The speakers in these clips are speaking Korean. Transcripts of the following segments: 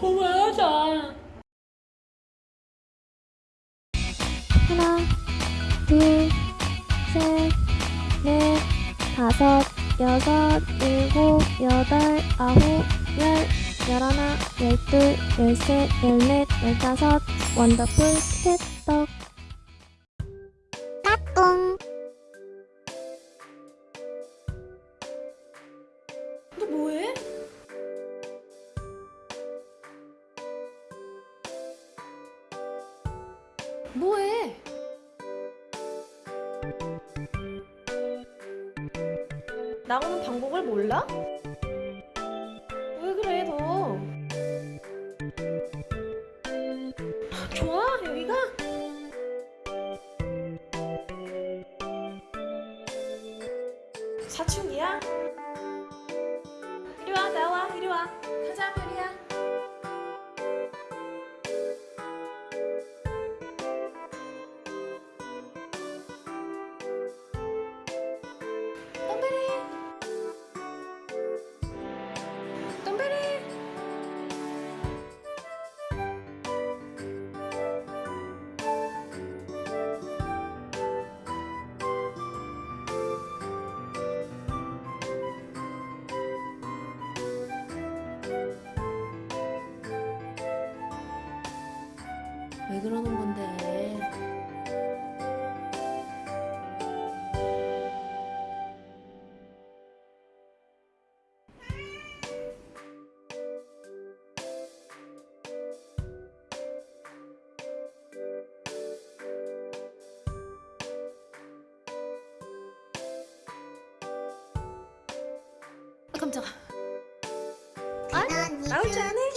고마워하자. 하나 둘셋넷 다섯 여섯 일곱 여덟 아홉 열 열하나 열둘 열셋 열넷 열다섯 원더풀 캣떡. 나오는 방법을 몰라? 왜 그래 너? 좋아 여기가? 사춘기야? 왜 그러는 건데 아, 깜짝아 아, 나오지 않아?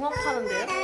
종합하는데요?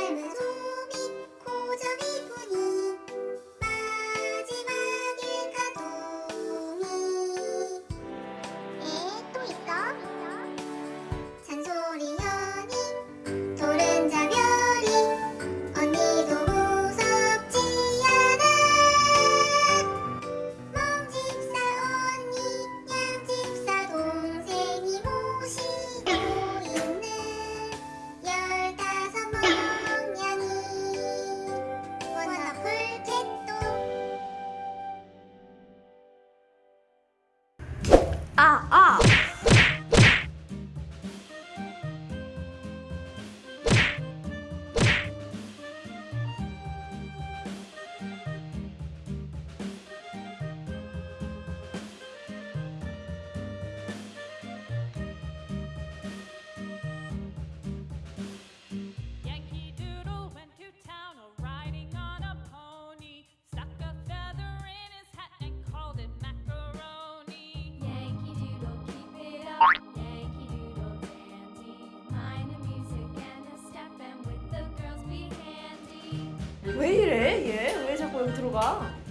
봐.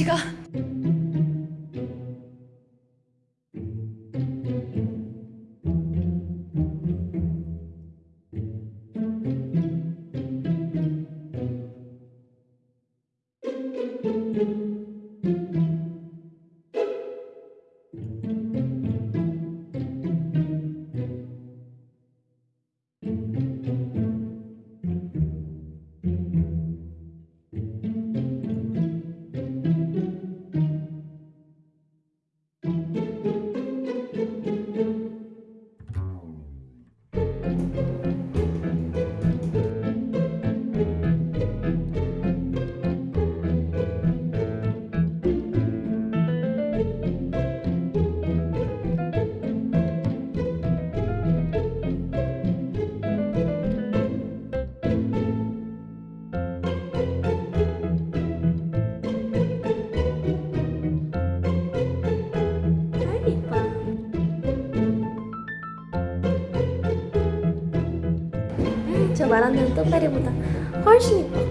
違が。 저 말하는 뜸베리보다 훨씬 이뻐.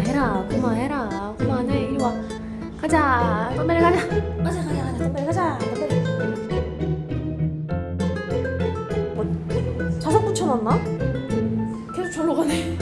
그만해라 그만해라. 그만해. 이리 와. 가자. 덤벨 가자. 가자 가자 가자. 덤벨 가자. 덤벨 뭐 자석 붙여놨나? 계속 절로 가네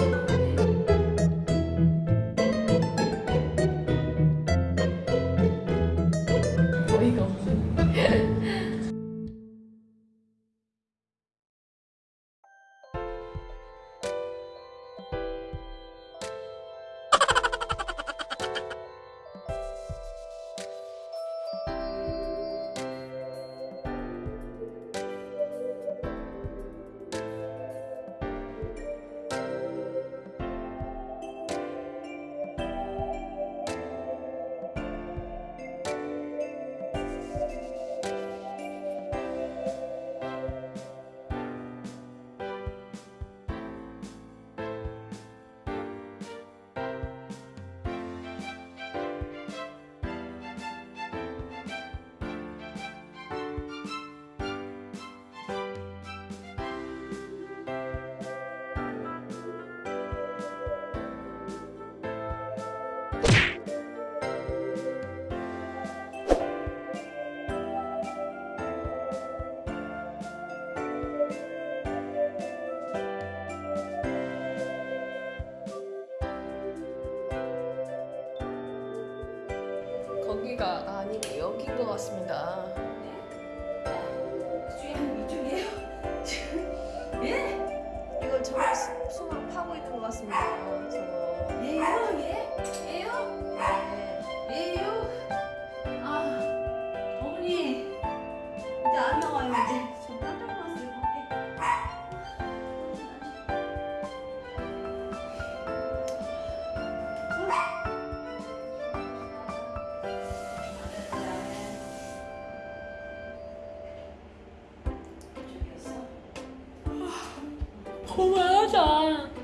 거기가 아니고 여긴 것 같습니다. 그만하자.